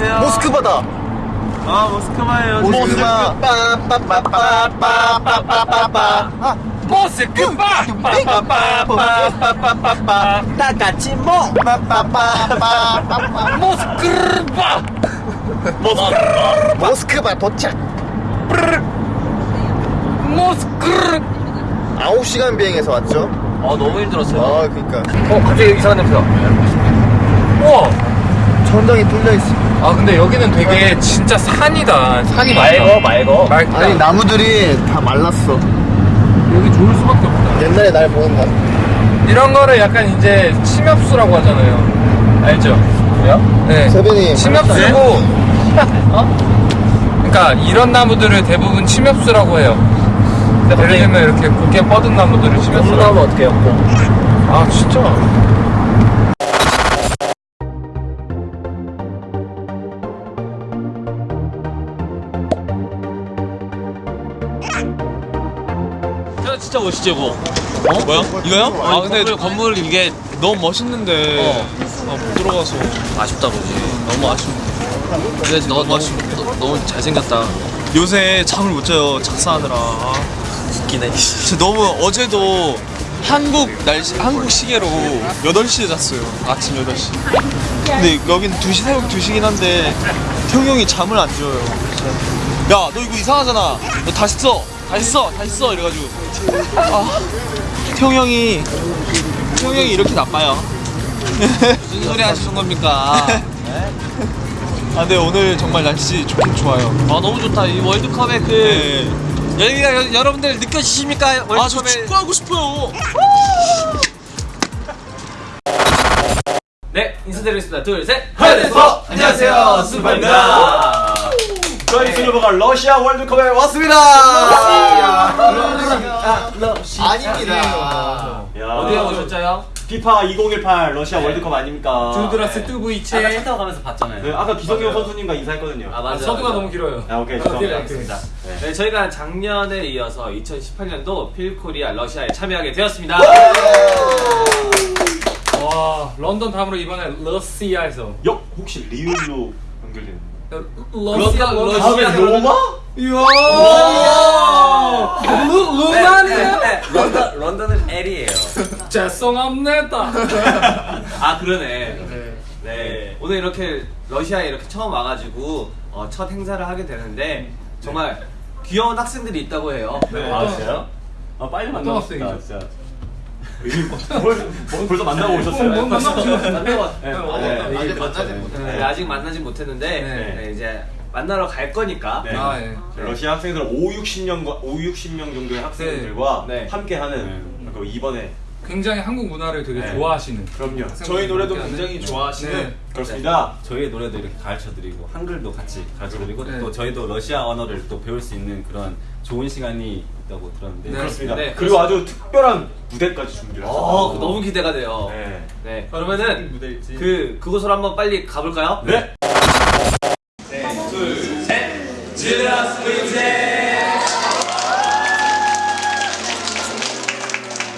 안녕하세요. 모스크바다. 아 모스크바예요. 모스크바. 빠빠빠빠빠빠빠빠빠. 아, 모스크바. 빠빠빠빠빠빠빠빠. 다 같이 모. 빠빠빠빠빠빠. 모스크바. 모스크바 도착. 모스크르. 9시간 비행해서 왔죠. 아 너무 힘들었어요. 아, 그니까. 어 갑자기 이상한 냄새가. 우와. 천장이 뚫려있어. 아 근데 여기는 되게 진짜 산이다. 산이 맑어 맑어. 맑다. 아니, 나무들이 다 말랐어. 여기 좋을 수밖에 없다. 옛날에 날 보는 거. 이런 거를 약간 이제 침엽수라고 하잖아요. 알죠? 뭐요? 네. 세빈이. 침엽수고. 어? 그러니까 이런 나무들을 대부분 침엽수라고 해요. 예를 들면 이렇게 곱게 뻗은 나무들을 침엽수라고. 어떻게 해요? 아 진짜? 야, 진짜 멋있지 이거. 어? 뭐야? 이거요? 아 근데 건물, 건물 이게 너무 멋있는데 아, 못 들어가서 아쉽다 보지. 너무 아쉽네. 근데 너 너무 너, 너무 잘생겼다. 요새 잠을 못 자요 작사하느라. 웃기네. 진짜 너무 어제도 한국 날씨 한국 시계로 8시에 잤어요. 아침 8시. 근데 여긴 2시 새벽 2시긴 한데 태용 형이 잠을 안 줘요. 야, 너 이거 이상하잖아. 너 다시 써. 다시 써. 다시 써. 이래가지고. 아, 태용 형이, 태용 형이 이렇게 나빠요. 무슨 소리 하시는 겁니까? 아, 근데 오늘 정말 날씨 좋긴 좋아요. 아, 너무 좋다. 이 월드컵의 그. 여기가 여, 여러분들 느껴지십니까? 월드컵에. 아, 저 축구하고 싶어요. 네, 인사드리겠습니다. 둘, 셋. 하이데스퍼! 안녕하세요, 스파입니다. 저희 슬로버가 러시아 월드컵에 왔습니다. 어디에 오셨죠? 피파 2018 러시아 월드컵 아닙니까? 두드라스 아까 차. 타고 가면서 봤잖아요. 네, 아까 기성용 선수님과 인사했거든요. 아, 맞아요. 서두가 맞아요. 너무 길어요. 아, 오케이, 네, 죄송합니다. 알겠습니다. 네, 저희가 작년에 이어서 2018년도 필코리아 러시아에 참여하게 되었습니다. 와 런던 다음으로 이번에 러시아에서. 역 혹시 리을로 연결되는? 러시아 러시아 로마? 이야. 루 루마니아. 런던, 런던은 L이에요. 죄송합니다. 아, 그러네. 네. 네. 오늘 이렇게 러시아에 이렇게 처음 와가지고 어, 첫 행사를 하게 되는데 정말 귀여운 학생들이 있다고 해요. 네. 아, 진짜요? 아, 빨리 만나고 싶다? 진짜. 벌, 벌써 만나고 오셨어요? 뭐, 뭐 만나고 오셨어요? 네, 어, 네, 아직. 만나지. 네, 아직 만나진 못했는데 네. 네, 이제 만나러 갈 거니까 네. 아 예. 러시아 학생들 5, 60명과 5, 60명 정도의 학생들과 네. 네. 함께하는 그 이번에 굉장히 한국 문화를 되게 네. 좋아하시는. 그럼요. 저희 노래도. 굉장히 좋아하시는 네. 그렇습니다. 저희의 노래도 이렇게 가르쳐드리고 한글도 같이 가르쳐드리고 네. 또 저희도 러시아 언어를 또 배울 수 있는 그런 좋은 시간이 있다고 들었는데 네. 그렇습니다. 네, 그리고 아주 특별한 무대까지 준비를 어, 하셨어요. 너무 기대가 돼요. 네. 네, 그러면은 무대일지. 그 그곳으로 한번 빨리 가볼까요? 네.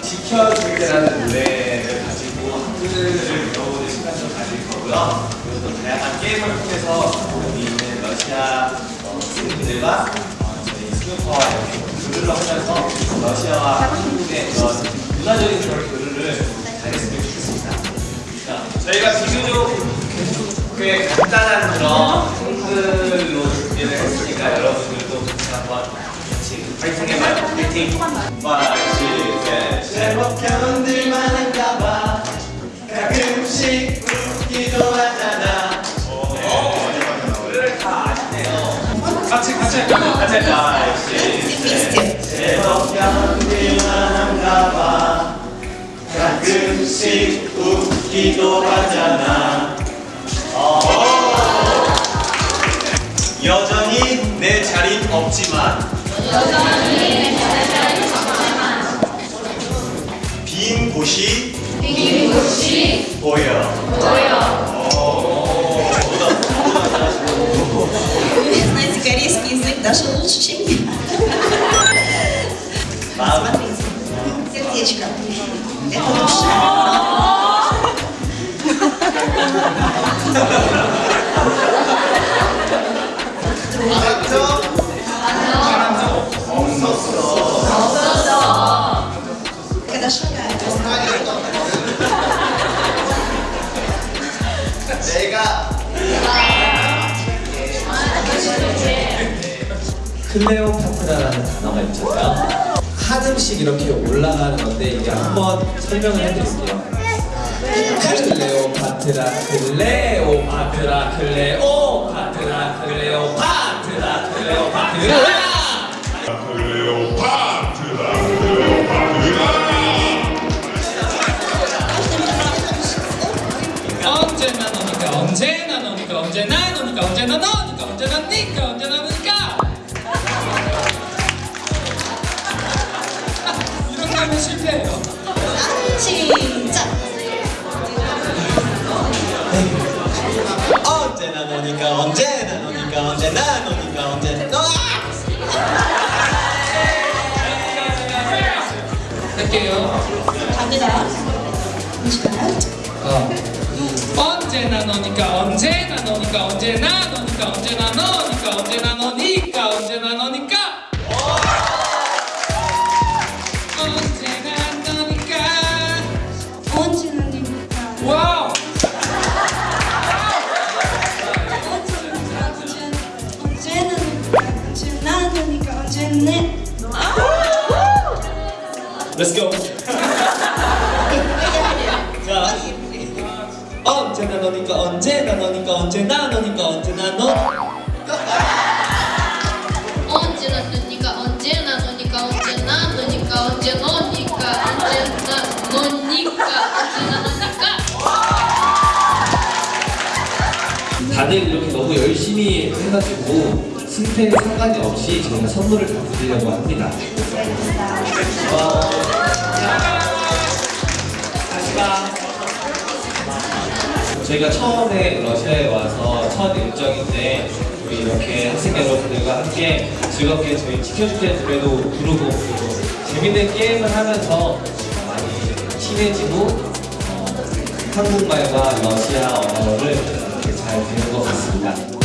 지켜 줄 때라는 노래를 가지고 한글을 배워보는 시간을 가질 거고요. 그리고 또 다양한 게임을 통해서 여기 있는 러시아 어, 친구들과 어, 저희 스누퍼와 이렇게 교류를 하면서 러시아와 한국의 그런 문화적인 그런 교류를 잘했으면 좋겠습니다. 자, 저희가 비교적 꽤 간단한 그런 한글로 준비를 했으니까 여러분들도 같이 한번 같이 파이팅 해봐요. 파이팅! 제 같이 할까? 같이 할까? 제법 견디만한가 봐 가끔씩 웃기도 하잖아 여전히 내 자리 없지만 여전히 내 자리 없지만 빈 곳이 빈 곳이 보여 보여 английский язык даже лучше, чем я. Смотрите, сердечко. Это душа. Трудно. 클레오파트라라는 단어가 있잖아요. 한 음씩 이렇게 올라가는 건데 이제 한번 설명을 해드릴게요. 클레오파트라 클레오파트라 클레오파트라 클레오파트라 클레오파트라 너니까 언제나 너니까 언제나 너니까 언제나 너 할게요 갑니다. 어. 언제나 너니까 언제나 너니까 언제나 너니까 언제나 너 언제나 Let's go. 자. 언제나 너니까 언제나 너니까 언제나 너니까 언제나 너. 언제나 너니까 언제나 너니까 언제나 너니까 언제 너니까 언제나 너니까 언제나 너니까. 다들 이렇게 너무 열심히 해가지고 승패에 상관이 없이 저희가 선물을 다 드리려고 합니다. 어, 봐. 저희가 처음에 러시아에 와서 첫 일정인데 우리 이렇게 학생 여러분들과 함께 즐겁게 저희 지켜줄게 노래도 부르고 그리고 재밌는 게임을 하면서 많이 친해지고 어, 한국말과 러시아 언어를 잘 배운 것 같습니다.